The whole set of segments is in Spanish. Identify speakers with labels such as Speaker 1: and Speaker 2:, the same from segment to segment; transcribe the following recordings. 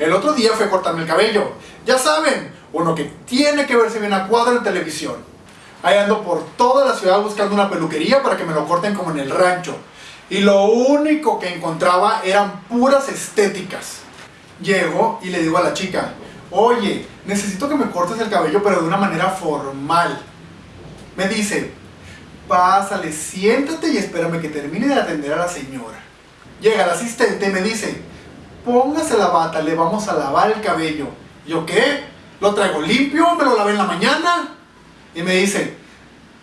Speaker 1: El otro día fue a cortarme el cabello. Ya saben, uno que tiene que verse bien a cuadro en televisión. Ahí ando por toda la ciudad buscando una peluquería para que me lo corten como en el rancho. Y lo único que encontraba eran puras estéticas. Llego y le digo a la chica, oye, necesito que me cortes el cabello pero de una manera formal. Me dice, pásale, siéntate y espérame que termine de atender a la señora. Llega el asistente y me dice, póngase la bata, le vamos a lavar el cabello. ¿Yo qué? ¿Lo traigo limpio? ¿Me lo lavé en la mañana? Y me dice,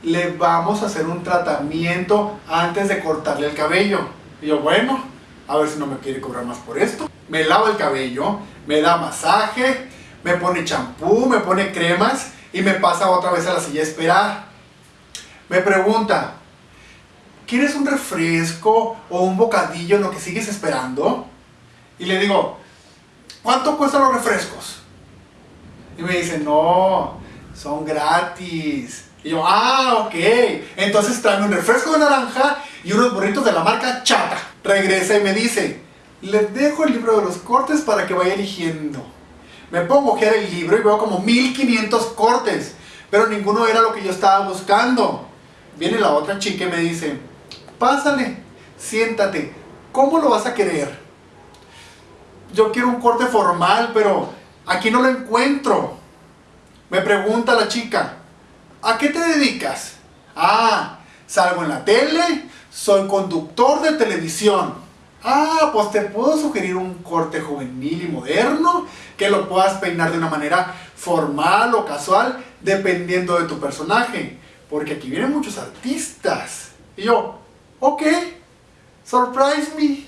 Speaker 1: le vamos a hacer un tratamiento antes de cortarle el cabello. Y yo, bueno, a ver si no me quiere cobrar más por esto. Me lava el cabello, me da masaje, me pone champú, me pone cremas y me pasa otra vez a la silla a esperar. Me pregunta, ¿quieres un refresco o un bocadillo en lo que sigues esperando? Y le digo, ¿cuánto cuestan los refrescos? Y me dice, no, son gratis. Y yo, ah, ok. Entonces tráeme un refresco de naranja y unos burritos de la marca Chata. Regresa y me dice, les dejo el libro de los cortes para que vaya eligiendo. Me pongo a ojear el libro y veo como 1500 cortes, pero ninguno era lo que yo estaba buscando. Viene la otra chica y me dice, pásale, siéntate, ¿cómo lo vas a querer? Yo quiero un corte formal, pero aquí no lo encuentro. Me pregunta la chica, ¿a qué te dedicas? Ah, salgo en la tele, soy conductor de televisión. Ah, pues te puedo sugerir un corte juvenil y moderno, que lo puedas peinar de una manera formal o casual, dependiendo de tu personaje. Porque aquí vienen muchos artistas. Y yo, ok, surprise me.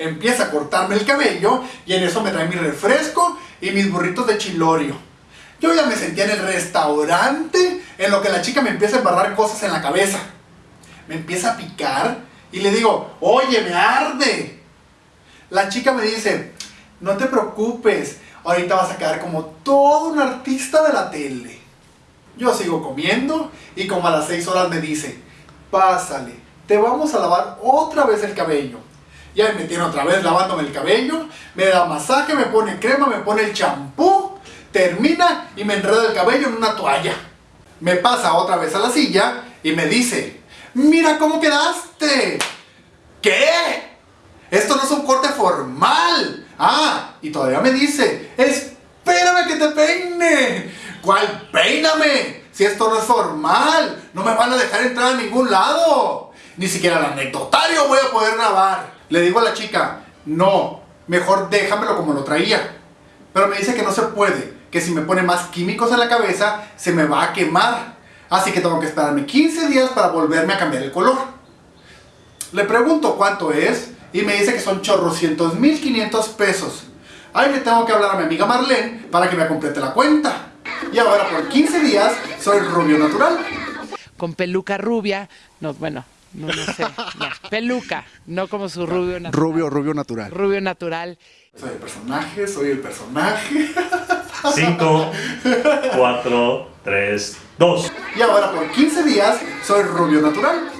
Speaker 1: Empieza a cortarme el cabello y en eso me trae mi refresco y mis burritos de chilorio. Yo ya me sentía en el restaurante en lo que la chica me empieza a embarrar cosas en la cabeza. Me empieza a picar y le digo, oye, me arde. La chica me dice, no te preocupes, ahorita vas a quedar como todo un artista de la tele. Yo sigo comiendo y como a las 6 horas me dice, pásale, te vamos a lavar otra vez el cabello. Ya me tiene otra vez lavándome el cabello, me da masaje, me pone crema, me pone el champú, termina y me enreda el cabello en una toalla. Me pasa otra vez a la silla y me dice, mira cómo quedaste. ¿Qué? Esto no es un corte formal. Ah, y todavía me dice, espérame que te peine. ¿Cuál peíname? Si esto no es formal, no me van a dejar entrar a ningún lado. Ni siquiera el anecdotario voy a poder grabar. Le digo a la chica, no, mejor déjamelo como lo traía. Pero me dice que no se puede, que si me pone más químicos en la cabeza, se me va a quemar. Así que tengo que esperarme 15 días para volverme a cambiar el color. Le pregunto cuánto es y me dice que son chorrocientos mil quinientos pesos. Ahí le tengo que hablar a mi amiga Marlene para que me complete la cuenta. Y ahora por 15 días soy rubio natural.
Speaker 2: Con peluca rubia, no, bueno, no, no sé, no, peluca, no como su rubio natural.
Speaker 1: Rubio, rubio natural.
Speaker 2: Rubio natural.
Speaker 1: Soy el personaje, soy el personaje.
Speaker 3: 5, 4, 3, 2.
Speaker 1: Y ahora por 15 días soy rubio natural.